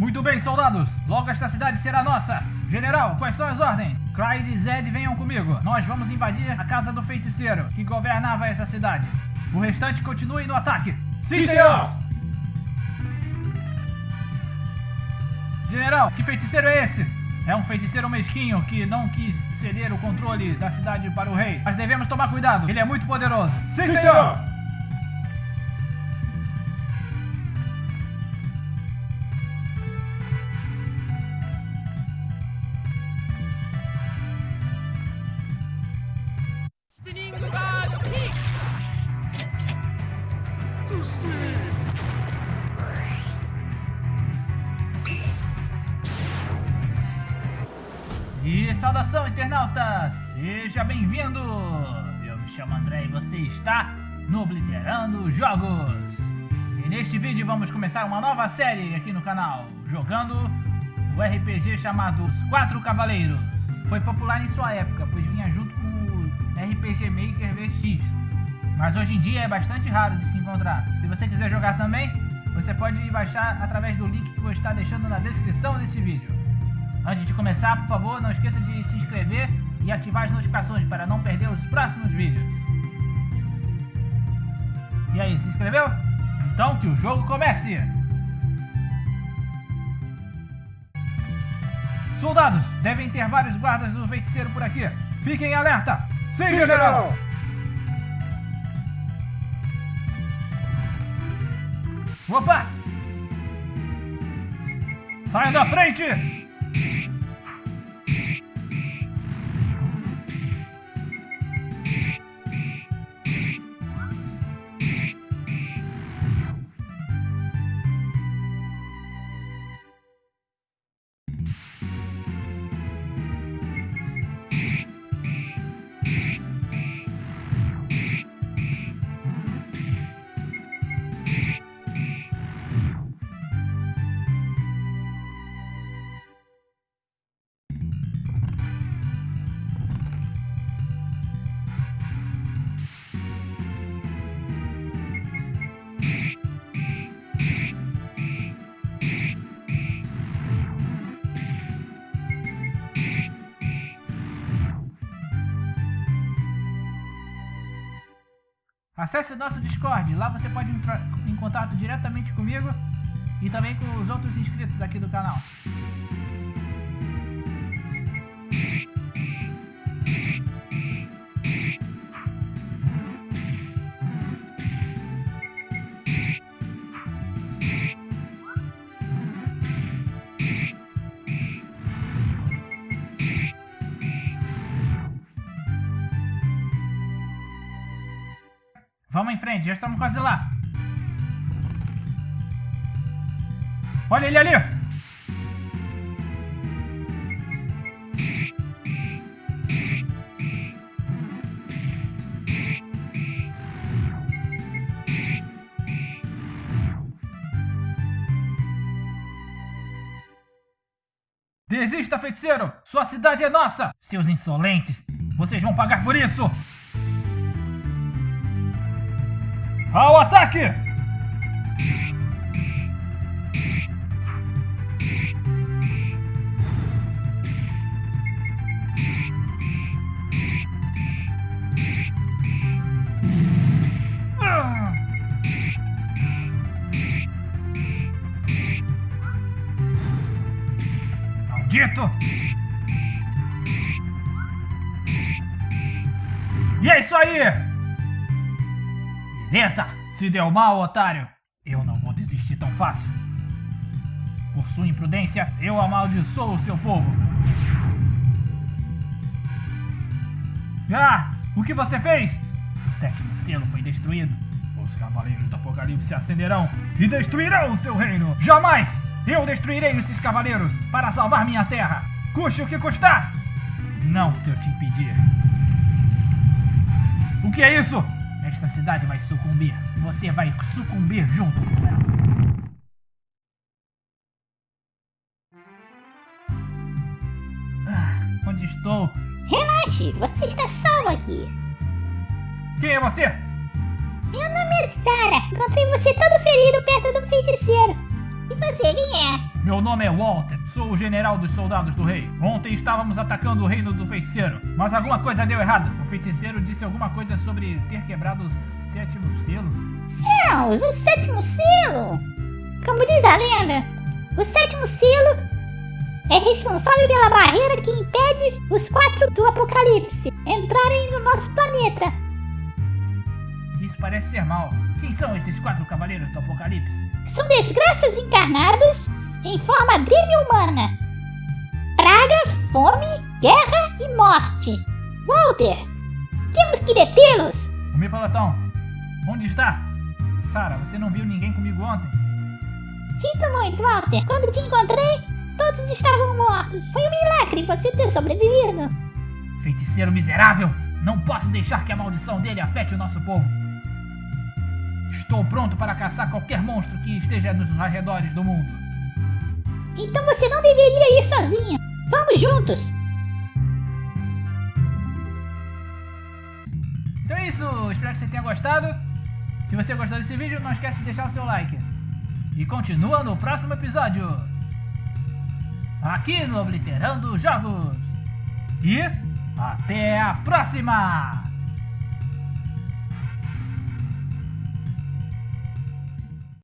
Muito bem, soldados. Logo esta cidade será nossa. General, quais são as ordens? Clyde e Zed venham comigo. Nós vamos invadir a casa do feiticeiro, que governava essa cidade. O restante continue no ataque. Sim, senhor! General, que feiticeiro é esse? É um feiticeiro mesquinho que não quis ceder o controle da cidade para o rei. Mas devemos tomar cuidado, ele é muito poderoso. Sim, Sim senhor! senhor! E saudação, internauta! Seja bem-vindo! Eu me chamo André e você está no Obliterando Jogos! E neste vídeo vamos começar uma nova série aqui no canal, jogando o RPG chamado Os Quatro Cavaleiros. Foi popular em sua época, pois vinha junto com o RPG Maker VX. Mas hoje em dia é bastante raro de se encontrar. Se você quiser jogar também, você pode baixar através do link que vou estar deixando na descrição desse vídeo. Antes de começar, por favor, não esqueça de se inscrever e ativar as notificações para não perder os próximos vídeos. E aí, se inscreveu? Então que o jogo comece! Soldados, devem ter vários guardas do feiticeiro por aqui. Fiquem alerta! Sim, Sim general! Opa! Saiam da frente! Shh. Acesse o nosso Discord, lá você pode entrar em contato diretamente comigo e também com os outros inscritos aqui do canal. Vamos em frente, já estamos quase lá. Olha ele ali! Desista, feiticeiro! Sua cidade é nossa! Seus insolentes! Vocês vão pagar por isso! Ao ataque! Maldito! E é isso aí! Beleza! Se deu mal, otário! Eu não vou desistir tão fácil. Por sua imprudência, eu amaldiçoo o seu povo. Ah! O que você fez? O sétimo selo foi destruído. Os cavaleiros do apocalipse acenderão e destruirão o seu reino. Jamais! Eu destruirei esses cavaleiros para salvar minha terra. Custe o que custar! Não se eu te impedir. O que é isso? Esta cidade vai sucumbir. Você vai sucumbir junto com ela. Ah, onde estou? Relaxe, você está salvo aqui. Quem é você? Meu nome é Sara. Encontrei você todo ferido perto do feiticeiro. E você, quem é? Meu nome é Walter, sou o general dos soldados do rei. Ontem estávamos atacando o reino do feiticeiro, mas alguma coisa deu errado. O feiticeiro disse alguma coisa sobre ter quebrado o sétimo selo. Céus, o sétimo selo! Como diz a lenda, o sétimo selo é responsável pela barreira que impede os quatro do apocalipse entrarem no nosso planeta. Isso parece ser mal. Quem são esses quatro cavaleiros do apocalipse? São desgraças encarnadas em forma dele-humana. Praga, fome, guerra e morte. Walter, temos que detê-los. O meu pelotão. Onde está? Sara, você não viu ninguém comigo ontem? Sinto muito, Walter. Quando te encontrei, todos estavam mortos. Foi um milagre você ter sobrevivido. Feiticeiro miserável! Não posso deixar que a maldição dele afete o nosso povo. Estou pronto para caçar qualquer monstro que esteja nos arredores do mundo. Então você não deveria ir sozinho. Vamos juntos. Então é isso, espero que você tenha gostado. Se você gostou desse vídeo, não esquece de deixar o seu like. E continua no próximo episódio. Aqui no Obliterando Jogos. E até a próxima!